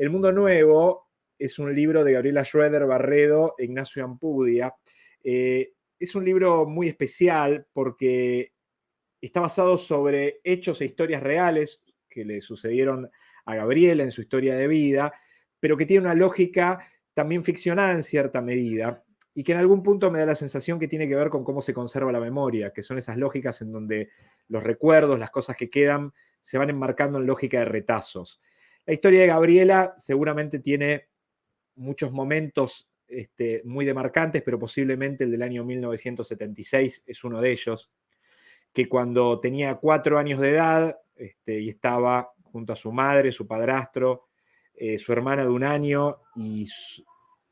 El Mundo Nuevo es un libro de Gabriela Schroeder Barredo e Ignacio Ampudia. Eh, es un libro muy especial porque está basado sobre hechos e historias reales que le sucedieron a Gabriela en su historia de vida, pero que tiene una lógica también ficcionada en cierta medida y que en algún punto me da la sensación que tiene que ver con cómo se conserva la memoria, que son esas lógicas en donde los recuerdos, las cosas que quedan, se van enmarcando en lógica de retazos. La historia de Gabriela seguramente tiene muchos momentos este, muy demarcantes, pero posiblemente el del año 1976 es uno de ellos, que cuando tenía cuatro años de edad este, y estaba junto a su madre, su padrastro, eh, su hermana de un año y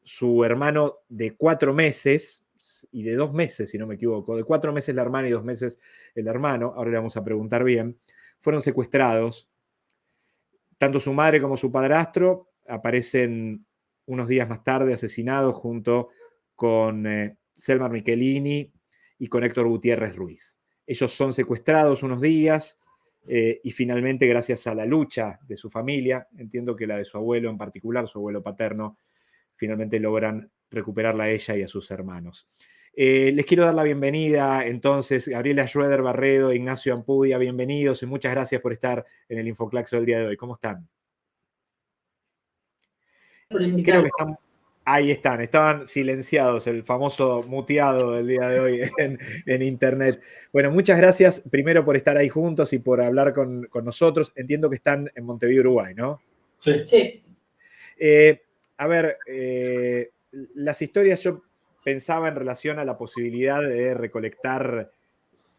su hermano de cuatro meses, y de dos meses, si no me equivoco, de cuatro meses la hermana y dos meses el hermano, ahora le vamos a preguntar bien, fueron secuestrados. Tanto su madre como su padrastro aparecen unos días más tarde asesinados junto con eh, Selmar Michelini y con Héctor Gutiérrez Ruiz. Ellos son secuestrados unos días eh, y finalmente, gracias a la lucha de su familia, entiendo que la de su abuelo en particular, su abuelo paterno, finalmente logran recuperarla a ella y a sus hermanos. Eh, les quiero dar la bienvenida entonces, Gabriela Schroeder Barredo, Ignacio Ampudia, bienvenidos y muchas gracias por estar en el Infoclaxo del día de hoy. ¿Cómo están? Creo que están, ahí están, estaban silenciados, el famoso muteado del día de hoy en, internet. Bueno, muchas gracias primero por estar ahí juntos y por hablar con, nosotros. Entiendo que están en Montevideo, Uruguay, ¿no? Sí. sí. Eh, a ver, eh, las historias yo pensaba en relación a la posibilidad de recolectar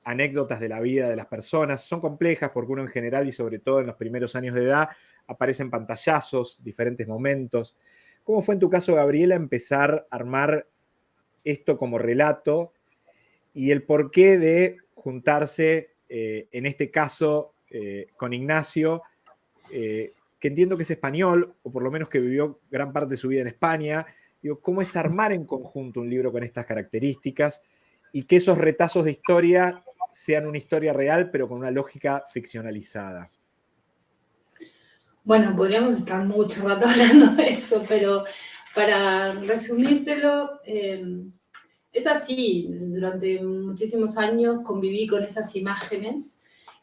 anécdotas de la vida de las personas. Son complejas porque uno en general y sobre todo en los primeros años de edad aparecen pantallazos, diferentes momentos. ¿Cómo fue en tu caso, Gabriela, empezar a armar esto como relato y el porqué de juntarse, eh, en este caso, eh, con Ignacio, que entiendo que es español, o por lo menos que vivió gran parte de su vida en España. ¿Cómo es armar en conjunto un libro con estas características y que esos retazos de historia sean una historia real, pero con una lógica ficcionalizada? Bueno, podríamos estar mucho rato hablando de eso, pero para resumírtelo, eh, es así. Durante muchísimos años conviví con esas imágenes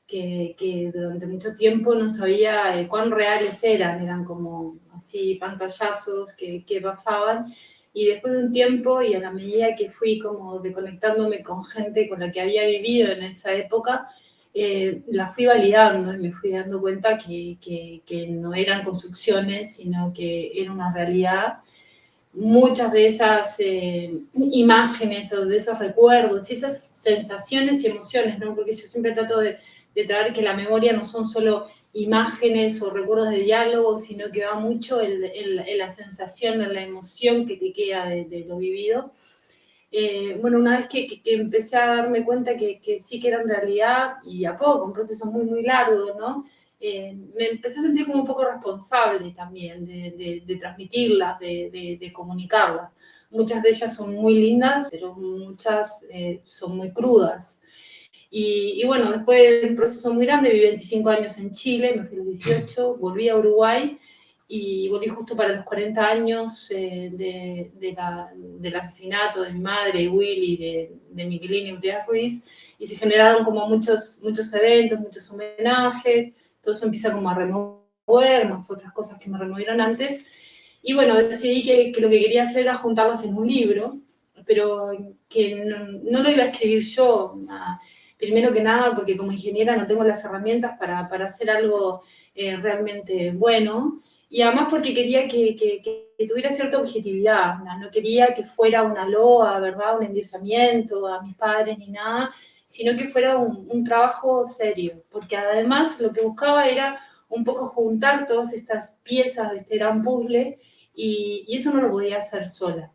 que, durante mucho tiempo no sabía eh, cuán reales eran, eran como así pantallazos que, que, pasaban. Y después de un tiempo y a la medida que fui como reconectándome con gente con la que había vivido en esa época, eh, la fui validando y me fui dando cuenta que, que, no eran construcciones, sino que era una realidad. Muchas de esas eh, imágenes o de esos recuerdos y esas sensaciones y emociones, ¿no? porque yo siempre trato de, de traer que la memoria no son solo imágenes o recuerdos de diálogo, sino que va mucho en, la sensación, en la emoción que te queda de, lo vivido. Eh, bueno, una vez que, empecé a darme cuenta que, sí que era en realidad, y a poco, un proceso muy, muy largo, ¿no? Eh, me empecé a sentir como un poco responsable también de, transmitirlas, de, comunicarlas. Muchas de ellas son muy lindas, pero muchas eh, son muy crudas. Y, bueno, después de un proceso muy grande, viví 25 años en Chile, me fui a los 18, volví a Uruguay y volví justo para los 40 años eh, de, del asesinato de mi madre, Willy, de, de Miguelín y Urias Ruiz, y se generaron como muchos, muchos eventos, muchos homenajes, todo eso empieza como a remover, más otras cosas que me removieron antes, y bueno, decidí que, que lo que quería hacer era juntarlas en un libro, pero que no, no lo iba a escribir yo, primero que nada porque como ingeniera no tengo las herramientas para, para hacer algo eh, realmente bueno, y además porque quería que, que, tuviera cierta objetividad, ¿no? quería que fuera una loa, ¿verdad? Un endiosamiento a mis padres ni nada, sino que fuera un, trabajo serio, porque además lo que buscaba era un poco juntar todas estas piezas de este gran puzzle y, y, eso no lo podía hacer sola.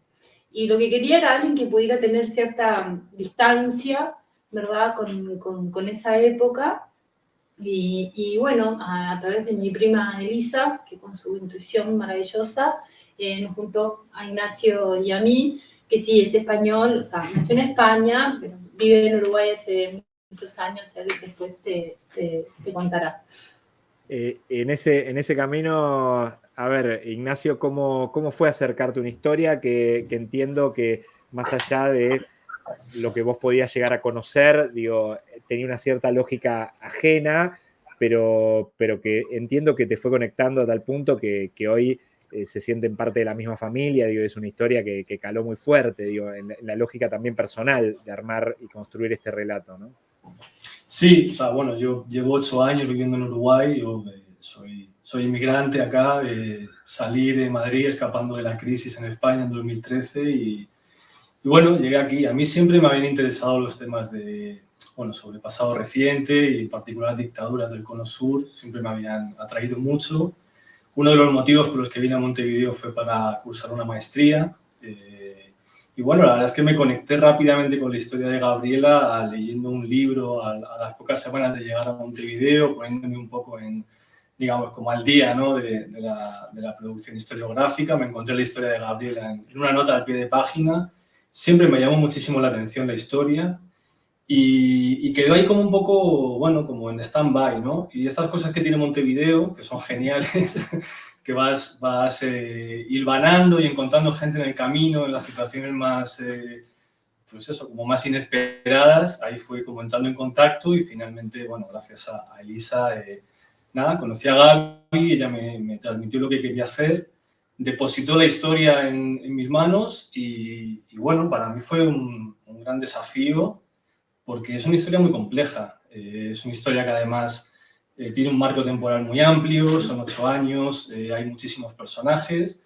Y lo que quería era alguien que pudiera tener cierta distancia ¿verdad? Con, con, esa época. Y, y bueno, a, través de mi prima Elisa, que con su intuición maravillosa, eh, nos juntó a Ignacio y a mí, que sí, es español, o sea, nació en España, pero vive en Uruguay hace muchos años, él después te, te, contará. Eh, en, ese, en ese camino, a ver, Ignacio, ¿cómo, cómo fue acercarte a una historia que, entiendo que más allá de lo que vos podías llegar a conocer, digo, tenía una cierta lógica ajena, pero, pero que entiendo que te fue conectando a tal punto que, hoy eh, se sienten parte de la misma familia, digo, es una historia que, caló muy fuerte, digo, en la, lógica también personal de armar y construir este relato, ¿no? Sí, o sea, bueno, yo llevo ocho años viviendo en Uruguay, yo eh, soy, soy inmigrante acá, eh, salí de Madrid escapando de la crisis en España en 2013 y, y, bueno, llegué aquí. A mí siempre me habían interesado los temas de, bueno, sobre pasado reciente y en particular dictaduras del Cono Sur, siempre me habían atraído mucho. Uno de los motivos por los que vine a Montevideo fue para cursar una maestría. Eh, y bueno, la verdad es que me conecté rápidamente con la historia de Gabriela leyendo un libro a, las pocas semanas de llegar a Montevideo, poniéndome un poco en, digamos, como al día ¿no? de, la, de, la, producción historiográfica. Me encontré la historia de Gabriela en, una nota al pie de página. Siempre me llamó muchísimo la atención la historia y, y quedó ahí como un poco, bueno, como en stand-by, ¿no? Y estas cosas que tiene Montevideo, que son geniales, que vas, vas eh, hilvanando y encontrando gente en el camino, en las situaciones más, eh, pues como más inesperadas. Ahí fui como entrando en contacto y finalmente, bueno, gracias a, Elisa, eh, nada, conocí a Gaby, ella me, me, transmitió lo que quería hacer, depositó la historia en, mis manos y, bueno, para mí fue un, un, gran desafío porque es una historia muy compleja. Eh, es una historia que además eh, tiene un marco temporal muy amplio, son ocho años, eh, hay muchísimos personajes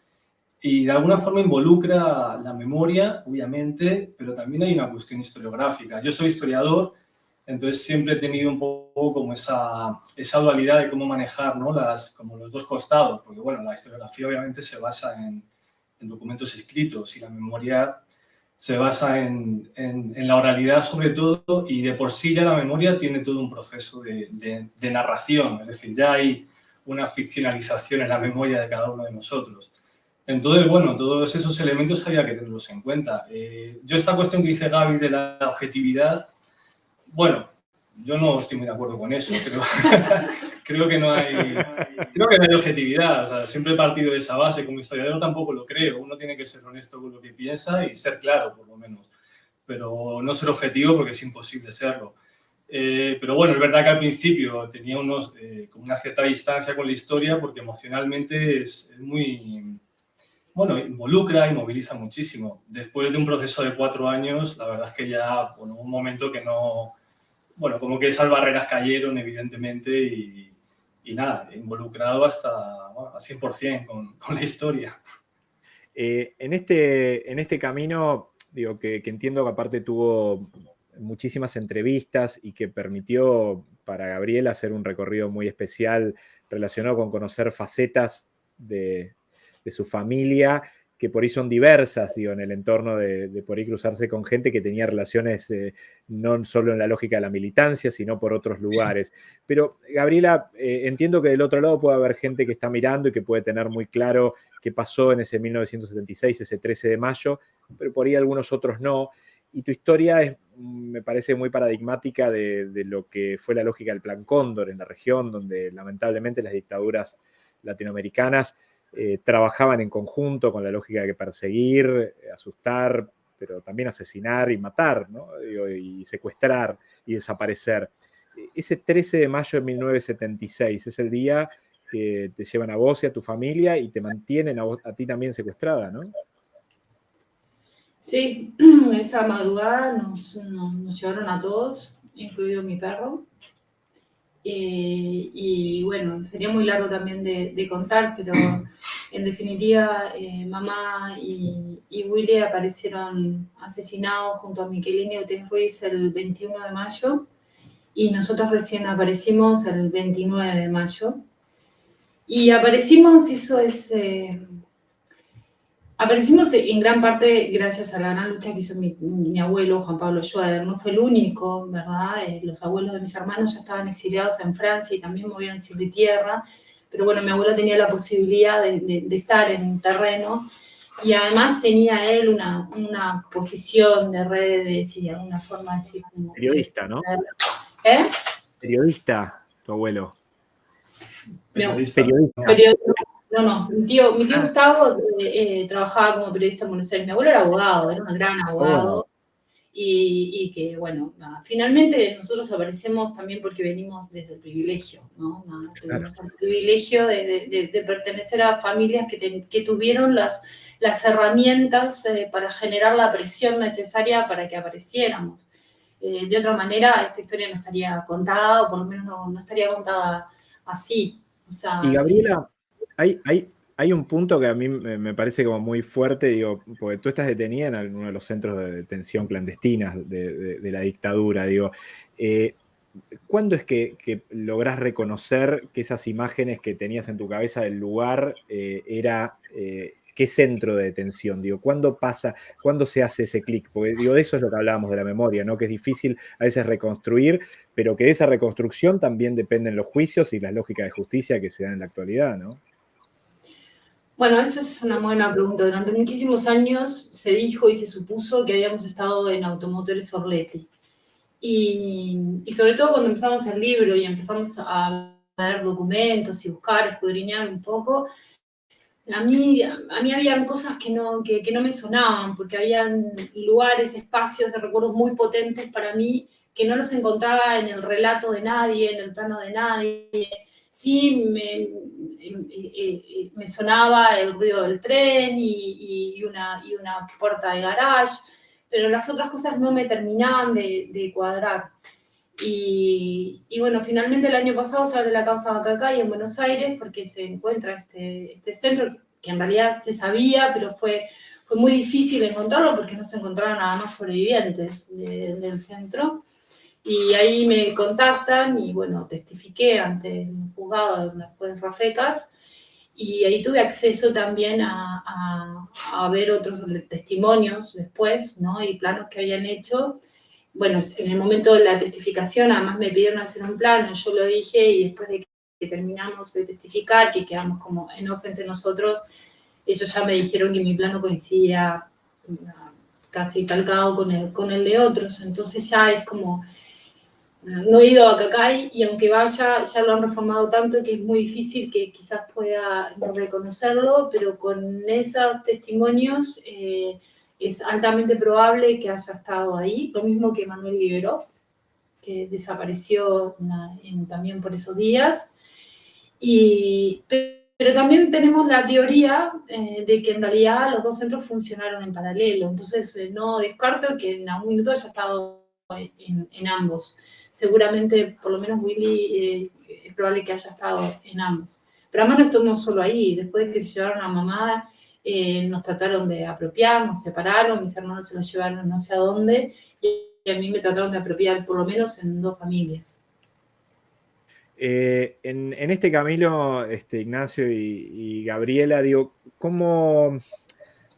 y de alguna forma involucra la memoria, obviamente, pero también hay una cuestión historiográfica. Yo soy historiador, entonces siempre he tenido un poco como esa, esa dualidad de cómo manejar ¿no? Las, como los dos costados, porque bueno, la historiografía obviamente se basa en, en documentos escritos y la memoria se basa en, en, la oralidad sobre todo y de por sí ya la memoria tiene todo un proceso de, de, narración, es decir, ya hay una ficcionalización en la memoria de cada uno de nosotros. Entonces, bueno, todos esos elementos había que tenerlos en cuenta. Eh, yo esta cuestión que dice Gaby de la objetividad, bueno, yo no estoy muy de acuerdo con eso, pero creo que no hay, creo que no hay objetividad. O sea, siempre he partido de esa base. Como historiador tampoco lo creo. Uno tiene que ser honesto con lo que piensa y ser claro, por lo menos. Pero no ser objetivo porque es imposible serlo. Eh, pero bueno, es verdad que al principio tenía unos, eh, como una cierta distancia con la historia porque emocionalmente es, es muy, bueno, involucra y moviliza muchísimo. Después de un proceso de cuatro años, la verdad es que ya, bueno, un momento que no, bueno, como que esas barreras cayeron, evidentemente, y, nada, involucrado hasta a 100% con, con, la historia. Eh, en, este, en este camino, digo, que, entiendo que aparte tuvo muchísimas entrevistas y que permitió para Gabriel hacer un recorrido muy especial relacionado con conocer facetas de su familia que por ahí son diversas, digo, en el entorno de, por ahí cruzarse con gente que tenía relaciones eh, no solo en la lógica de la militancia, sino por otros lugares. Pero, Gabriela, eh, entiendo que del otro lado puede haber gente que está mirando y que puede tener muy claro qué pasó en ese 1976, ese 13 de mayo, pero por ahí algunos otros no. Y tu historia es, me parece muy paradigmática de, de lo que fue la lógica del Plan Cóndor en la región, donde lamentablemente las dictaduras latinoamericanas eh, trabajaban en conjunto con la lógica de perseguir, eh, asustar, pero también asesinar y matar, ¿no? y secuestrar y desaparecer. Ese 13 de mayo de 1976 es el día que te llevan a vos y a tu familia y te mantienen a, ti también secuestrada, ¿no? Sí, esa madrugada nos, nos llevaron a todos, incluido mi perro. Eh, y bueno, sería muy largo también de, contar, pero en definitiva, eh, mamá y, y, Willy aparecieron asesinados junto a Miquelini Otés Ruiz el 21 de mayo y nosotros recién aparecimos el 29 de mayo. Y aparecimos, eso es eh, Aparecimos en gran parte gracias a la gran lucha que hizo mi, abuelo, Juan Pablo Schwader. No fue el único, ¿verdad? Eh, los abuelos de mis hermanos ya estaban exiliados en Francia y también movieron cielo y tierra. Pero bueno, mi abuelo tenía la posibilidad de, estar en terreno y además tenía él una, una, posición de redes y de alguna forma decir... Periodista, ¿no? ¿Eh? Periodista, tu abuelo. Periodista. No, no, mi tío, mi tío ah. Gustavo eh, eh, trabajaba como periodista en Buenos Aires. Mi abuelo era abogado, era un gran abogado. Y, que, bueno, finalmente nosotros aparecemos también porque venimos desde el privilegio, ¿no? tuvimos el privilegio de, pertenecer a familias que, tuvieron las, las herramientas eh, para generar la presión necesaria para que apareciéramos. de otra manera, esta historia no estaría contada, o por lo menos no, estaría contada así. y Gabriela, hay, hay, hay un punto que a mí me parece como muy fuerte, digo, porque tú estás detenida en uno de los centros de detención clandestinas de, la dictadura, digo. Eh, ¿Cuándo es que, que, lográs reconocer que esas imágenes que tenías en tu cabeza del lugar eh, era eh, qué centro de detención? Digo, ¿cuándo pasa, cuándo se hace ese clic? Porque digo, de eso es lo que hablábamos de la memoria, ¿no? Que es difícil a veces reconstruir, pero que de esa reconstrucción también dependen los juicios y las lógicas de justicia que se dan en la actualidad, ¿no? Bueno, esa es una buena pregunta. Durante muchísimos años se dijo y se supuso que habíamos estado en Automotores Orleti. Y, sobre todo cuando empezamos el libro y empezamos a ver documentos y buscar, escudriñar un poco, a mí, a mí habían cosas que no, que, que no me sonaban, porque habían lugares, espacios de recuerdos muy potentes para mí que no los encontraba en el relato de nadie, en el plano de nadie sí me, eh, eh, eh, me sonaba el ruido del tren y, una, y, una, puerta de garage, pero las otras cosas no me terminaban de, cuadrar. Y, bueno, finalmente el año pasado se abre la causa Bacacay en Buenos Aires porque se encuentra este, este centro que en realidad se sabía, pero fue, fue muy difícil encontrarlo porque no se encontraron nada más sobrevivientes del centro. Y ahí me contactan y bueno, testifiqué ante el juzgado de juez Rafecas y ahí tuve acceso también a, a, ver otros testimonios después, ¿no? Y planos que habían hecho. Bueno, en el momento de la testificación, además me pidieron hacer un plano, yo lo dije y después de que terminamos de testificar, que quedamos como en off entre nosotros, ellos ya me dijeron que mi plano coincidía casi calcado con el, con el de otros, entonces ya es como no he ido a Cacay y aunque vaya, ya lo han reformado tanto que es muy difícil que quizás pueda reconocerlo, pero con esos testimonios eh, es altamente probable que haya estado ahí, lo mismo que Manuel Liberov, que desapareció también por esos días. Y, pero también tenemos la teoría eh, de que en realidad los dos centros funcionaron en paralelo, entonces eh, no descarto que en algún minuto haya estado en, ambos. Seguramente, por lo menos Willy, eh, es probable que haya estado en ambos. Pero además no estuvimos solo ahí. Después de que se llevaron a mamá, eh, nos trataron de apropiar, nos separaron, mis hermanos se los llevaron no sé a dónde, y a mí me trataron de apropiar, por lo menos en dos familias. Eh, en, este camino, este, Ignacio y, y Gabriela, digo, ¿cómo,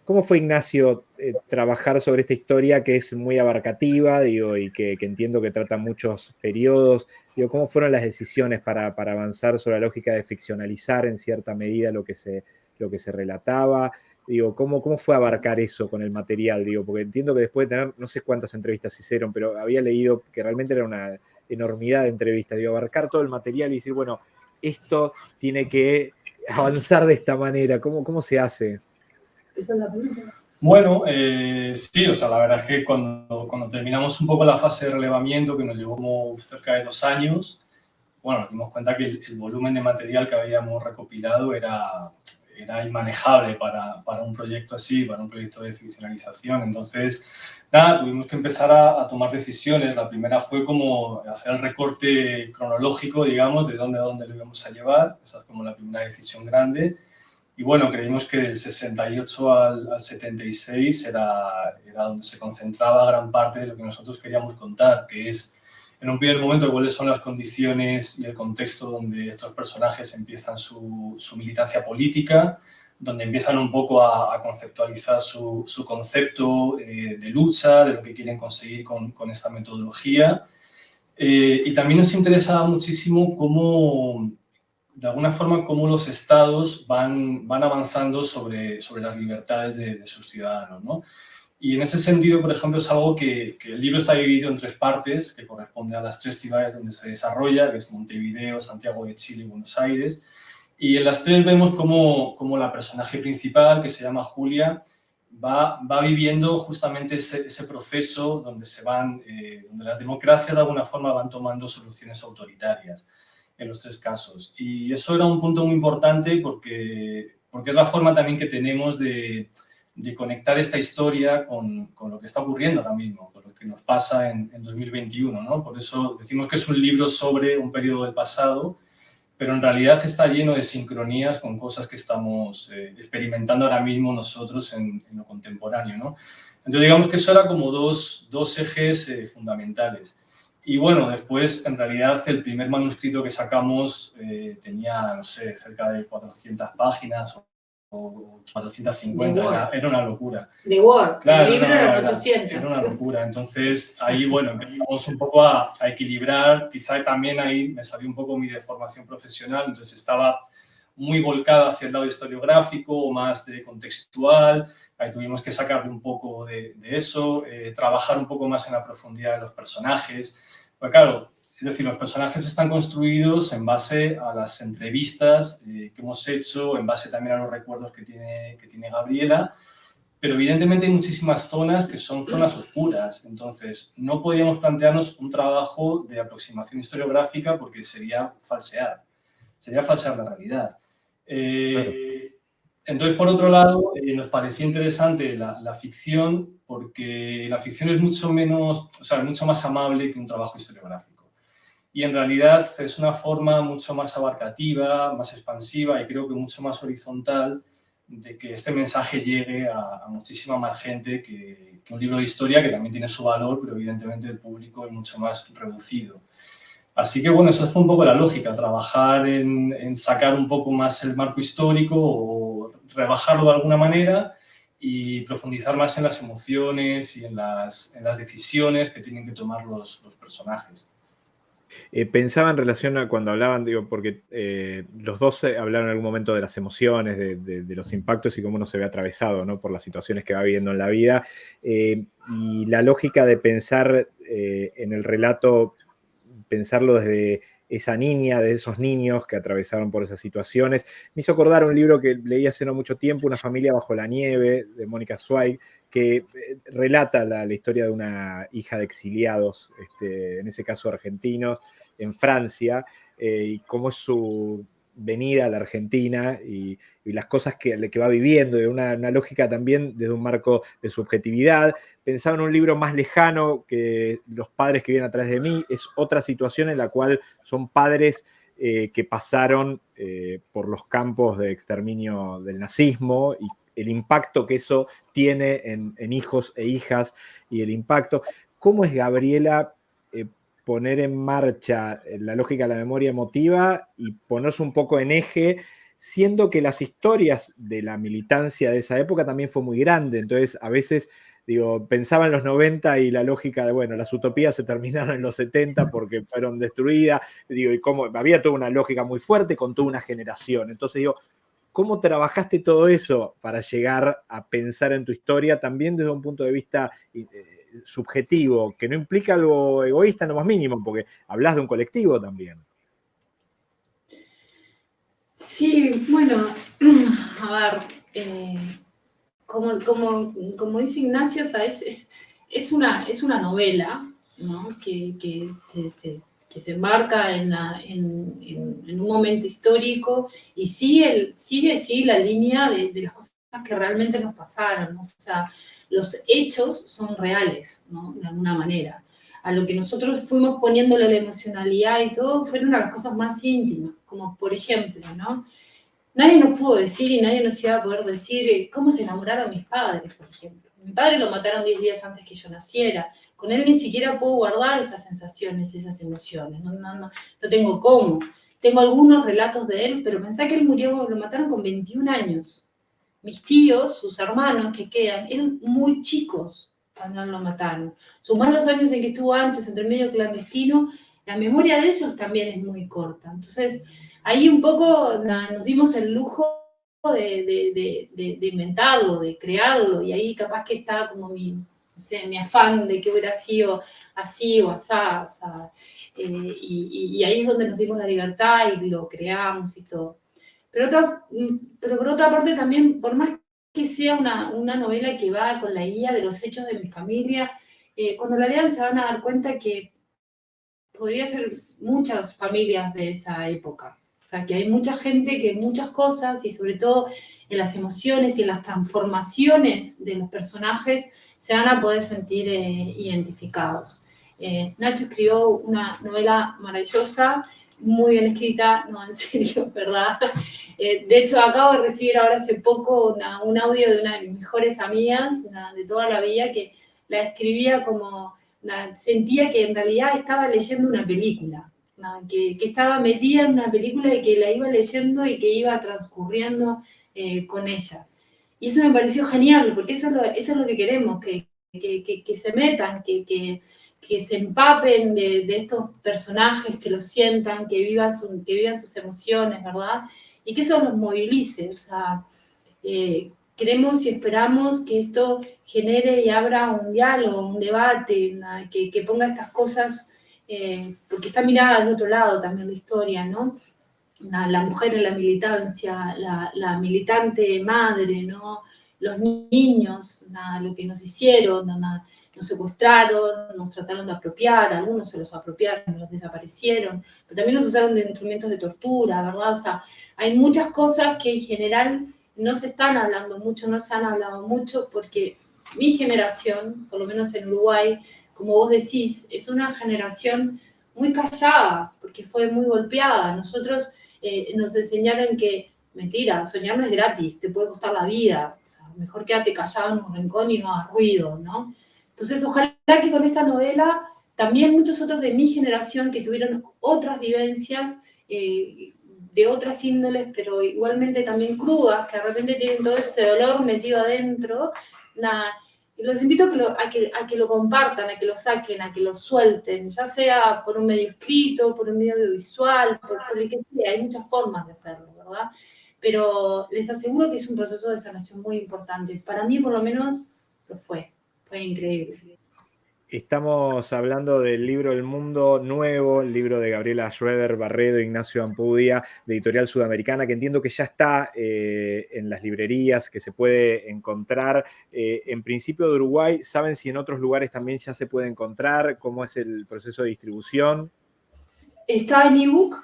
¿Cómo fue, Ignacio, eh, trabajar sobre esta historia que es muy abarcativa digo, y que, entiendo que trata muchos periodos? Digo, ¿Cómo fueron las decisiones para, avanzar sobre la lógica de ficcionalizar en cierta medida lo que se, lo que se relataba? Digo, ¿cómo, ¿Cómo fue abarcar eso con el material? Digo, porque entiendo que después de tener, no sé cuántas entrevistas hicieron, pero había leído que realmente era una enormidad de entrevistas. Digo, abarcar todo el material y decir, bueno, esto tiene que avanzar de esta manera. ¿Cómo, cómo se hace? Bueno, eh, sí, o sea, la verdad es que cuando, cuando terminamos un poco la fase de relevamiento, que nos llevó como cerca de dos años, bueno, nos dimos cuenta que el, volumen de material que habíamos recopilado era, era inmanejable para, para, un proyecto así, para un proyecto de ficcionalización. Entonces, nada, tuvimos que empezar a, a, tomar decisiones. La primera fue como hacer el recorte cronológico, digamos, de dónde a dónde lo íbamos a llevar. Esa es como la primera decisión grande. Y bueno, creímos que del 68 al, 76 era, era, donde se concentraba gran parte de lo que nosotros queríamos contar, que es en un primer momento cuáles son las condiciones y el contexto donde estos personajes empiezan su, su militancia política, donde empiezan un poco a, conceptualizar su, su concepto eh, de lucha, de lo que quieren conseguir con, con esta metodología. Eh, y también nos interesaba muchísimo cómo de alguna forma cómo los estados van, van avanzando sobre, sobre las libertades de, sus ciudadanos. ¿no? Y en ese sentido, por ejemplo, es algo que, el libro está dividido en tres partes, que corresponde a las tres ciudades donde se desarrolla, que es Montevideo, Santiago de Chile y Buenos Aires. Y en las tres vemos cómo, cómo la personaje principal, que se llama Julia, va, va viviendo justamente ese, ese, proceso donde, se van, eh, donde las democracias de alguna forma van tomando soluciones autoritarias en los tres casos. Y eso era un punto muy importante porque, porque es la forma también que tenemos de, de conectar esta historia con, con, lo que está ocurriendo ahora mismo, con lo que nos pasa en, en 2021. ¿no? Por eso decimos que es un libro sobre un periodo del pasado, pero en realidad está lleno de sincronías con cosas que estamos eh, experimentando ahora mismo nosotros en, en, lo contemporáneo. ¿no? Entonces digamos que eso era como dos, dos ejes eh, fundamentales. Y bueno, después en realidad el primer manuscrito que sacamos eh, tenía, no sé, cerca de 400 páginas o 450, era, era, una locura. De Word, claro, el libro era, 800. Era una locura, entonces ahí, bueno, empezamos un poco a, a, equilibrar, quizá también ahí me salió un poco mi deformación profesional, entonces estaba muy volcada hacia el lado historiográfico o más de contextual, ahí tuvimos que sacarle un poco de, de eso, eh, trabajar un poco más en la profundidad de los personajes, pues claro, es decir, los personajes están construidos en base a las entrevistas eh, que hemos hecho, en base también a los recuerdos que tiene, que tiene Gabriela, pero evidentemente hay muchísimas zonas que son zonas oscuras, entonces no podríamos plantearnos un trabajo de aproximación historiográfica porque sería falsear, sería falsear la realidad. Eh. Entonces, por otro lado, eh, nos parecía interesante la, la, ficción porque la ficción es mucho menos, o sea, mucho más amable que un trabajo historiográfico y en realidad es una forma mucho más abarcativa, más expansiva y creo que mucho más horizontal de que este mensaje llegue a, a muchísima más gente que, que, un libro de historia que también tiene su valor, pero evidentemente el público es mucho más reducido. Así que bueno, esa fue un poco la lógica, trabajar en, en sacar un poco más el marco histórico o rebajarlo de alguna manera y profundizar más en las emociones y en las, en las decisiones que tienen que tomar los, los personajes. Eh, pensaba en relación a cuando hablaban, digo, porque eh, los dos hablaron en algún momento de las emociones, de, de, los impactos y cómo uno se ve atravesado ¿no? por las situaciones que va viviendo en la vida. Eh, y la lógica de pensar eh, en el relato, pensarlo desde esa niña, de esos niños que atravesaron por esas situaciones. Me hizo acordar un libro que leí hace no mucho tiempo, Una familia bajo la nieve, de Mónica Zweig, que eh, relata la, historia de una hija de exiliados, este, en ese caso argentinos, en Francia, eh, y cómo es su venida a la Argentina y, las cosas que, que, va viviendo, de una, una, lógica también desde un marco de subjetividad. Pensaba en un libro más lejano que Los padres que vienen atrás de mí, es otra situación en la cual son padres eh, que pasaron eh, por los campos de exterminio del nazismo y el impacto que eso tiene en, en hijos e hijas y el impacto. ¿Cómo es Gabriela eh, poner en marcha la lógica de la memoria emotiva y ponerse un poco en eje, siendo que las historias de la militancia de esa época también fue muy grande, entonces a veces digo, pensaba en los 90 y la lógica de, bueno, las utopías se terminaron en los 70 porque fueron destruidas, digo, y cómo, había toda una lógica muy fuerte con toda una generación. Entonces digo, ¿cómo trabajaste todo eso para llegar a pensar en tu historia también desde un punto de vista eh, subjetivo, que no implica algo egoísta en lo más mínimo, porque hablas de un colectivo también? Sí, bueno, a ver, eh, como, como, como, dice Ignacio, ¿sabes? Es, es, una, es una novela ¿no? que, que, se, que se marca en, la, en, un momento histórico y sigue, sigue sí, la línea de, las cosas que realmente nos pasaron. O sea, los hechos son reales, de alguna manera. A lo que nosotros fuimos poniéndole la emocionalidad y todo, fueron las cosas más íntimas, como por ejemplo, ¿no? Nadie nos pudo decir y nadie nos iba a poder decir eh, cómo se enamoraron mis padres, por ejemplo. Mi padre lo mataron 10 días antes que yo naciera. Con él ni siquiera puedo guardar esas sensaciones, esas emociones. No, no, no, no tengo cómo. Tengo algunos relatos de él, pero pensá que él murió, lo mataron con 21 años. Mis tíos, sus hermanos que quedan, eran muy chicos cuando lo mataron. Sumar los años en que estuvo antes, entre medio clandestino, la memoria de ellos también es muy corta. Entonces, ahí un poco nos dimos el lujo de, de, inventarlo, de crearlo, y ahí capaz que está como mi, mi afán de que hubiera sido así o asá, eh, y, ahí es donde nos dimos la libertad y lo creamos y todo. Pero, otra, pero por otra parte también, por más que sea una, una novela que va con la guía de los hechos de mi familia, eh, cuando la lean se van a dar cuenta que podría ser muchas familias de esa época. O sea, que hay mucha gente que muchas cosas, y sobre todo en las emociones y en las transformaciones de los personajes, se van a poder sentir eh, identificados. Eh, Nacho escribió una novela maravillosa, muy bien escrita, no, en serio, ¿verdad? Eh, de hecho, acabo de recibir ahora hace poco un audio de una de mis mejores amigas de toda la vida que la escribía como, sentía que en realidad estaba leyendo una película que, estaba metida en una película y que la iba leyendo y que iba transcurriendo eh, con ella. Y eso me pareció genial, porque eso es lo, eso es lo que queremos, que, que, se metan, que, que, se empapen de, de, estos personajes, que los sientan, que, vivan que vivan sus emociones, ¿verdad? Y que eso los movilice. O sea, eh, queremos y esperamos que esto genere y abra un diálogo, un debate, que, ponga estas cosas eh, porque está mirada de otro lado también la historia, ¿no? La, mujer en la militancia, la, militante madre, ¿no? Los niños, lo que nos hicieron, nos secuestraron, nos trataron de apropiar, algunos se los apropiaron, los desaparecieron, pero también nos usaron de instrumentos de tortura, ¿verdad? O sea, hay muchas cosas que en general no se están hablando mucho, no se han hablado mucho, porque mi generación, por lo menos en Uruguay, como vos decís, es una generación muy callada, porque fue muy golpeada. Nosotros eh, nos enseñaron que, mentira, soñar no es gratis, te puede costar la vida. Mejor quédate callado en un rincón y no hagas ruido, ¿no? Entonces, ojalá que con esta novela también muchos otros de mi generación que tuvieron otras vivencias eh, de otras índoles, pero igualmente también crudas, que de repente tienen todo ese dolor metido adentro, nada, los invito a que, lo, a, que, lo compartan, a que lo saquen, a que lo suelten, ya sea por un medio escrito, por un medio audiovisual, por, por el que sea, hay muchas formas de hacerlo, ¿verdad? Pero les aseguro que es un proceso de sanación muy importante. Para mí, por lo menos, lo fue. Fue increíble. Estamos hablando del libro El Mundo Nuevo, el libro de Gabriela Schroeder, Barredo, Ignacio Ampudia, de Editorial Sudamericana, que entiendo que ya está eh, en las librerías, que se puede encontrar. Eh, en principio de Uruguay, ¿saben si en otros lugares también ya se puede encontrar? ¿Cómo es el proceso de distribución? Está en ebook,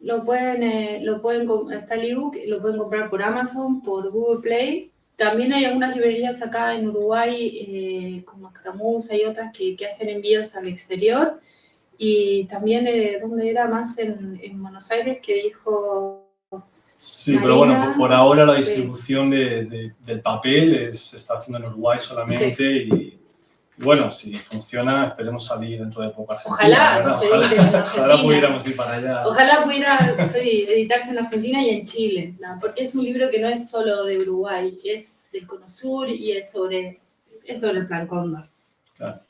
lo pueden, eh, lo pueden, está el ebook, lo pueden comprar por Amazon, por Google Play también hay algunas librerías acá en Uruguay, eh, como Escaramuza y otras, que, que, hacen envíos al exterior. Y también, eh, ¿dónde era más? En, en, Buenos Aires, que dijo... Sí, pero bueno, por, ahora la distribución de, del papel se está haciendo en Uruguay solamente y bueno, si funciona, esperemos salir dentro de poco Ojalá, no ojalá, ojalá pudiéramos ir para allá. Ojalá pudiera editarse en Argentina y en Chile, porque es un libro que no es solo de Uruguay, es del Cono Sur y es sobre, es sobre el Plan Cóndor. Claro.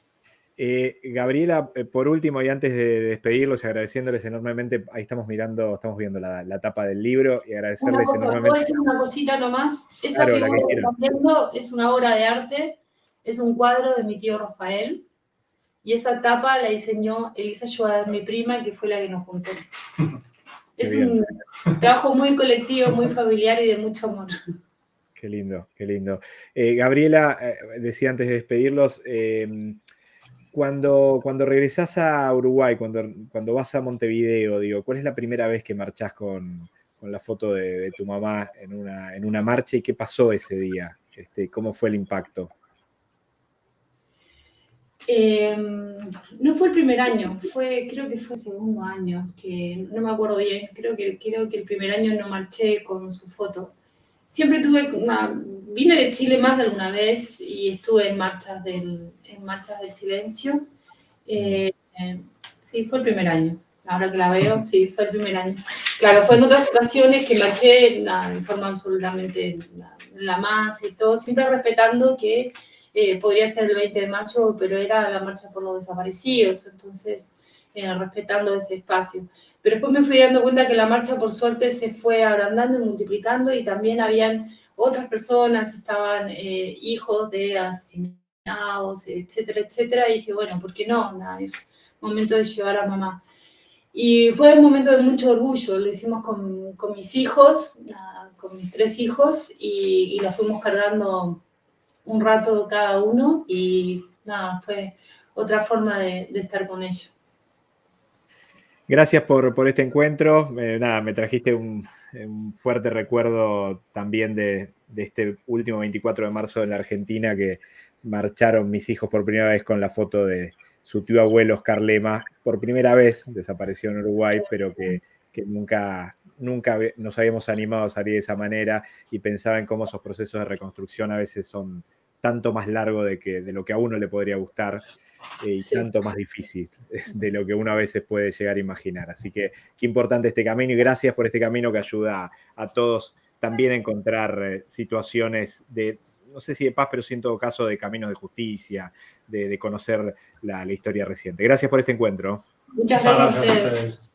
Eh, Gabriela, eh, por último, y antes de despedirlos, agradeciéndoles enormemente, ahí estamos mirando, estamos viendo la, la tapa del libro y agradecerles enormemente. ¿Puedo decir una cosita nomás? Esa figura que están viendo es una obra de arte es un cuadro de mi tío Rafael y esa tapa la diseñó Elisa Schwader, mi prima, que fue la que nos juntó. es un trabajo muy colectivo, muy familiar y de mucho amor. Qué lindo, qué lindo. Eh, Gabriela, eh, decía antes de despedirlos, em, cuando, cuando regresás a Uruguay, cuando, cuando vas a Montevideo, digo, ¿cuál es la primera vez que marchás con, con la foto de, tu mamá en una, en una marcha y qué pasó ese día? Este, ¿Cómo fue el impacto? Em, no fue el primer año, fue, creo que fue el segundo año, que no me acuerdo bien, creo que, creo que el primer año no marché con su foto. Siempre tuve una, vine de Chile más de alguna vez y estuve en marchas del, en marchas del silencio. Eh, sí, fue el primer año. Ahora que la veo, sí, fue el primer año. Claro, fue en otras ocasiones que marché en forma absolutamente la más y todo, siempre respetando que eh, podría ser el 20 de mayo, pero era la marcha por los desaparecidos, entonces eh, respetando ese espacio. Pero después me fui dando cuenta que la marcha, por suerte, se fue agrandando y multiplicando y también habían otras personas, estaban eh, hijos de asesinados, etcétera, etcétera. Y dije, bueno, ¿por qué no? es momento de llevar a mamá. Y fue un momento de mucho orgullo, lo hicimos con, con mis hijos, con mis tres hijos, y, y, la fuimos cargando un rato cada uno, y nada, fue otra forma de, estar con ellos. Gracias por, por este encuentro. Nada, me trajiste un, un fuerte recuerdo también de, de, este último 24 de marzo en la Argentina que marcharon mis hijos por primera vez con la foto de su tío abuelo Oscar Lema. Por primera vez desapareció en Uruguay, pero que, que nunca, nunca nos habíamos animado a salir de esa manera y pensaba en cómo esos procesos de reconstrucción a veces son tanto más largos de, que, de lo que a uno le podría gustar. Eh, y sí. tanto más difícil de lo que uno a veces puede llegar a imaginar. Así que qué importante este camino y gracias por este camino que ayuda a, a todos también a encontrar eh, situaciones de, no sé si de paz, pero sí en todo caso de caminos de justicia, de, de conocer la, la, historia reciente. Gracias por este encuentro. Muchas gracias, gracias a ustedes.